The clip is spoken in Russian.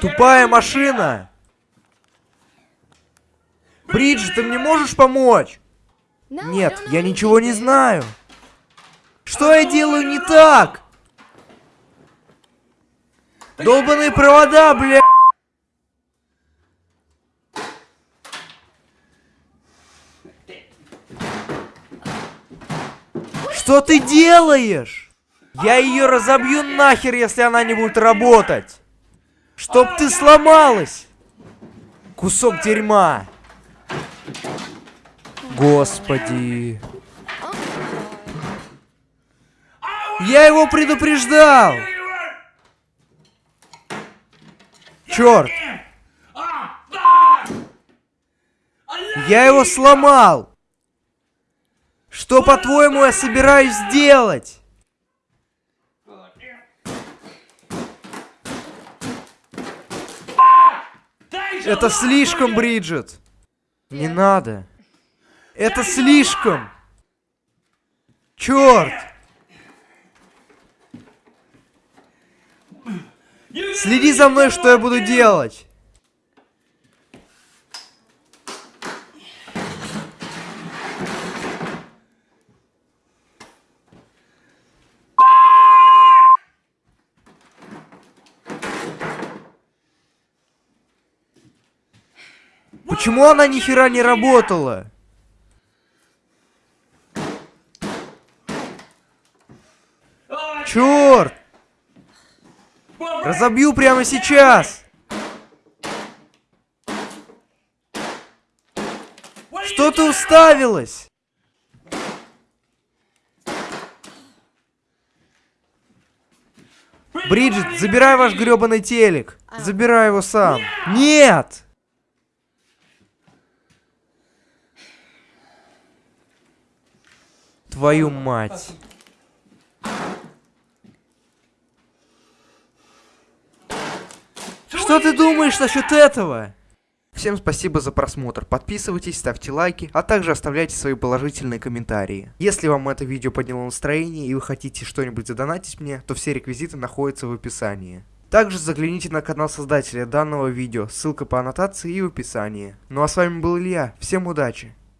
Тупая машина! Бриджит, ты мне можешь помочь? Нет, я ничего не знаю. Что я делаю не так? Долбаные провода, бля! Что ты делаешь? Я ее разобью нахер, если она не будет работать. Чтоб ты сломалась. Кусок дерьма. Господи. Я его предупреждал. Черт. Я его сломал. Что, по-твоему, я собираюсь сделать? Это слишком, Бриджит. Не надо. Это слишком. Черт. Следи за мной, что я буду делать. Почему она ни хера не работала? Черт! Разобью прямо сейчас! Что ты уставилась? Бриджит, забирай ваш гребаный телек. Забирай его сам. Нет! Твою мать. Что ты думаешь насчет этого? Всем спасибо за просмотр, подписывайтесь, ставьте лайки, а также оставляйте свои положительные комментарии. Если вам это видео подняло настроение и вы хотите что-нибудь задонатить мне, то все реквизиты находятся в описании. Также загляните на канал создателя данного видео, ссылка по аннотации и в описании. Ну а с вами был Илья, всем удачи!